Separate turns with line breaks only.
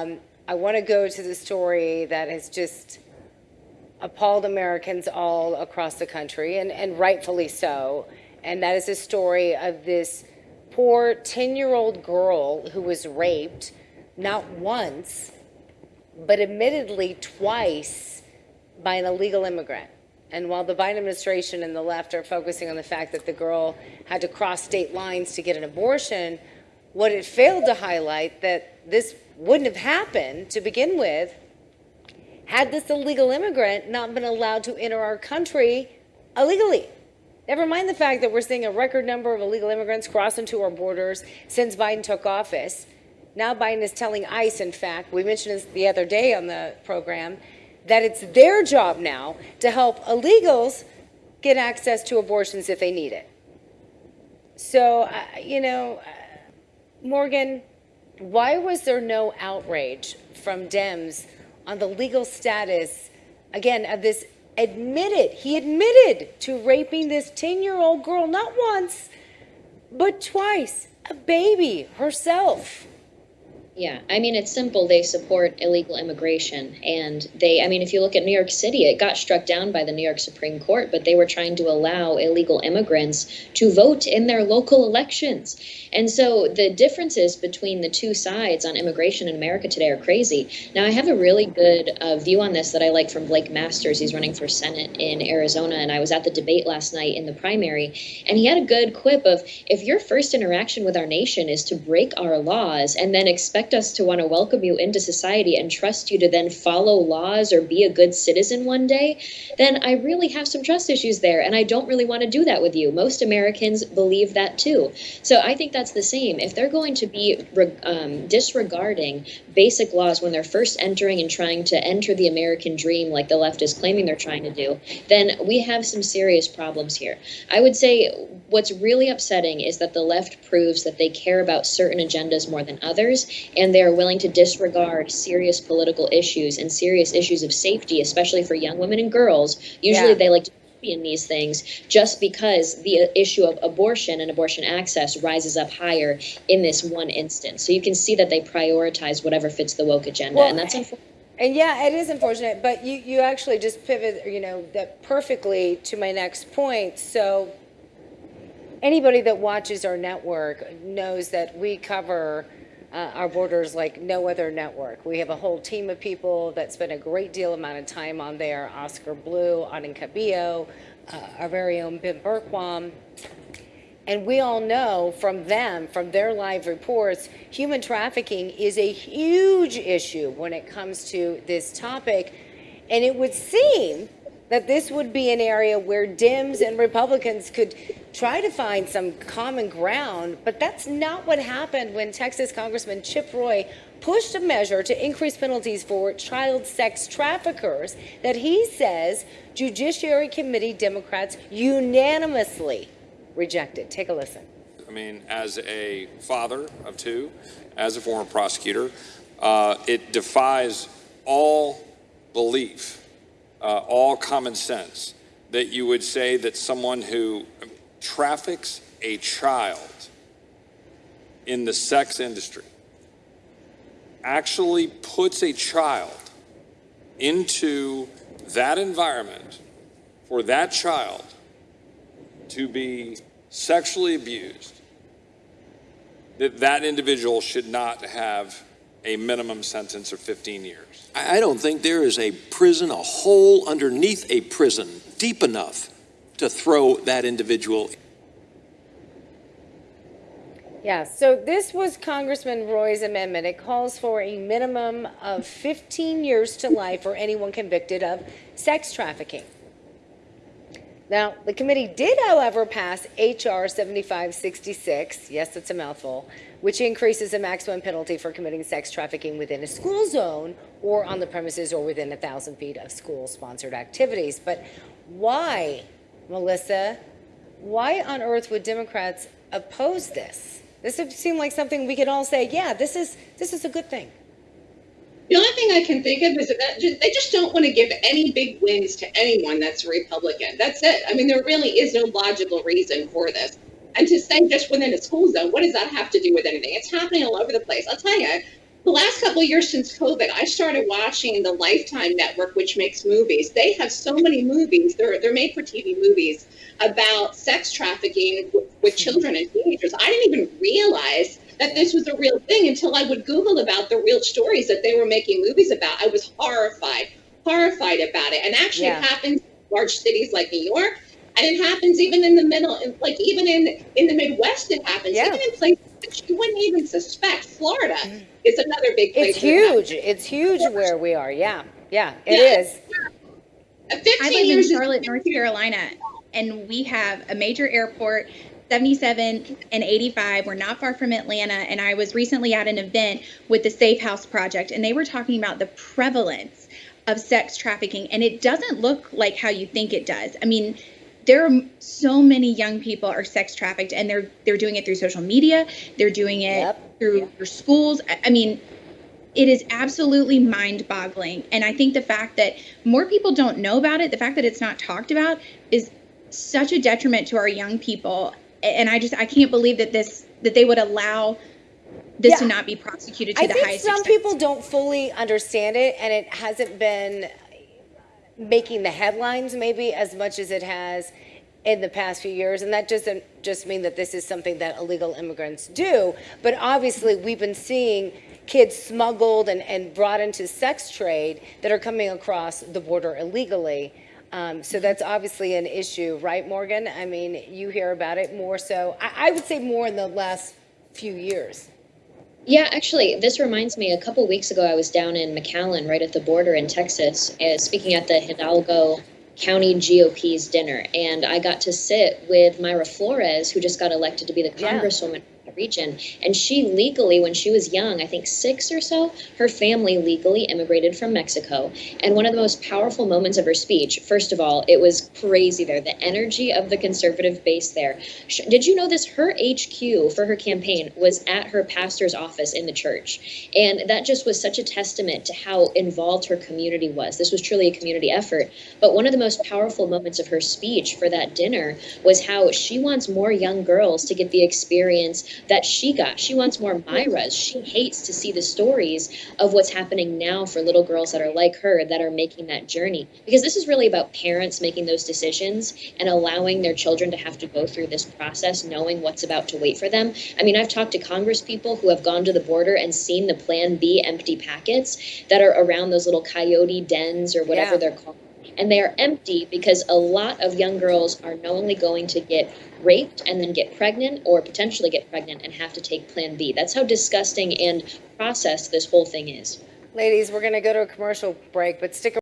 Um, I want to go to the story that has just appalled Americans all across the country, and, and rightfully so. And that is a story of this poor 10 year old girl who was raped not once, but admittedly twice by an illegal immigrant. And while the Biden administration and the left are focusing on the fact that the girl had to cross state lines to get an abortion, what it failed to highlight that this wouldn't have happened to begin with had this illegal immigrant not been allowed to enter our country illegally. Never mind the fact that we're seeing a record number of illegal immigrants cross into our borders since Biden took office. Now Biden is telling ICE, in fact, we mentioned this the other day on the program, that it's their job now to help illegals get access to abortions if they need it. So, uh, you know, uh, Morgan, why was there no outrage from Dems on the legal status, again, of this admitted, he admitted to raping this 10 year old girl, not once, but twice, a baby herself.
Yeah, I mean, it's simple. They support illegal immigration. And they, I mean, if you look at New York City, it got struck down by the New York Supreme Court, but they were trying to allow illegal immigrants to vote in their local elections. And so the differences between the two sides on immigration in America today are crazy. Now, I have a really good uh, view on this that I like from Blake Masters. He's running for Senate in Arizona. And I was at the debate last night in the primary. And he had a good quip of if your first interaction with our nation is to break our laws and then expect expect us to want to welcome you into society and trust you to then follow laws or be a good citizen one day, then I really have some trust issues there. And I don't really want to do that with you. Most Americans believe that too. So I think that's the same. If they're going to be um, disregarding basic laws when they're first entering and trying to enter the American dream, like the left is claiming they're trying to do, then we have some serious problems here. I would say what's really upsetting is that the left proves that they care about certain agendas more than others and they are willing to disregard serious political issues and serious issues of safety, especially for young women and girls. Usually yeah. they like to be in these things just because the issue of abortion and abortion access rises up higher in this one instance. So you can see that they prioritize whatever fits the woke agenda, well, and that's unfortunate.
And yeah, it is unfortunate, but you, you actually just pivot, you know, that perfectly to my next point. So anybody that watches our network knows that we cover uh, our borders like no other network. We have a whole team of people that spend a great deal amount of time on there. Oscar Blue, Anand Cabello, uh, our very own Ben Bergquam. And we all know from them, from their live reports, human trafficking is a huge issue when it comes to this topic. And it would seem that this would be an area where Dems and Republicans could try to find some common ground, but that's not what happened when Texas Congressman Chip Roy pushed a measure to increase penalties for child sex traffickers that he says Judiciary Committee Democrats unanimously rejected. Take a listen.
I mean, as a father of two, as a former prosecutor, uh, it defies all belief uh, all common sense that you would say that someone who traffics a child in the sex industry actually puts a child into that environment for that child to be sexually abused, that that individual should not have a minimum sentence of 15 years.
I don't think there is a prison, a hole underneath a prison deep enough to throw that individual.
Yeah, so this was Congressman Roy's amendment. It calls for a minimum of 15 years to life for anyone convicted of sex trafficking. Now, the committee did, however, pass H.R. 7566. Yes, it's a mouthful which increases the maximum penalty for committing sex trafficking within a school zone or on the premises or within a thousand feet of school sponsored activities. But why, Melissa, why on earth would Democrats oppose this? This would seem like something we could all say, yeah, this is, this is a good thing.
The only thing I can think of is that they just don't want to give any big wins to anyone that's Republican. That's it. I mean, there really is no logical reason for this. And to say just within a school zone, what does that have to do with anything? It's happening all over the place. I'll tell you, the last couple of years since COVID, I started watching the Lifetime Network, which makes movies. They have so many movies. They're they're made for TV movies about sex trafficking with children and teenagers. I didn't even realize that this was a real thing until I would Google about the real stories that they were making movies about. I was horrified, horrified about it. And actually,
Yeah.
it happens in large cities like New York, and it happens even in the middle, like even in in the Midwest, it happens.
Yeah.
Even in places that you wouldn't even suspect. Florida mm. is another big place.
It's
that it happens.
huge. It's huge where we are. Yeah. Yeah, it
Yeah.
is.
15
I live in
years is-
Charlotte, North Carolina, and we have a major airport, 77 and 85. We're not far from Atlanta, and I was recently at an event with the Safe House Project, and they were talking about the prevalence of sex trafficking, and it doesn't look like how you think it does. I mean, there are so many young people are sex trafficked, and they're they're doing it through social media. They're doing it
Yep.
through their schools. I- I mean, it is absolutely mind boggling. And I think the fact that more people don't know about it, the fact that it's not talked about, is such a detriment to our young people. And I just, I can't believe that this, that they would allow this to not be prosecuted to
I
the
think
highest
some
extent.
people don't fully understand it, and it hasn't been making the headlines maybe as much as it has in the past few years. And that doesn't just mean that this is something that illegal immigrants do, but obviously we've been seeing kids smuggled and, and brought into sex trade that are coming across the border illegally. Um, so that's obviously an issue, right, Morgan? I mean, you hear about it more so, I, I would say more in the last few years.
Yeah, actually, this reminds me. A couple weeks ago, I was down in McAllen, right at the border in Texas, uh, speaking at the Hidalgo County GOP's dinner, and I got to sit with Mayra Flores, who just got elected to be the congresswoman of the region. And she legally, when she was young, I think six or so, her family legally immigrated from Mexico. And one of the most powerful moments of her speech, first of all, it was crazy there. The energy of the conservative base there. Did you know this? Her HQ for her campaign was at her pastor's office in the church. And that just was such a testament to how involved her community was. This was truly a community effort. But one of the most powerful moments of her speech for that dinner was how she wants more young girls to get the experience that she got. She wants more Mayras. She hates to see the stories of what's happening now for little girls that are like her that are making that journey. Because this is really about parents making those decisions and allowing their children to have to go through this process knowing what's about to wait for them. I mean, I've talked to Congress people who have gone to the border and seen the Plan B empty packets that are around those little coyote dens or whatever
Yeah.
they're called. And they are empty because a lot of young girls are knowingly going to get raped and then get pregnant or potentially get pregnant and have to take Plan B. That's how disgusting and processed this whole thing is.
Ladies, we're going to go to a commercial break, but stick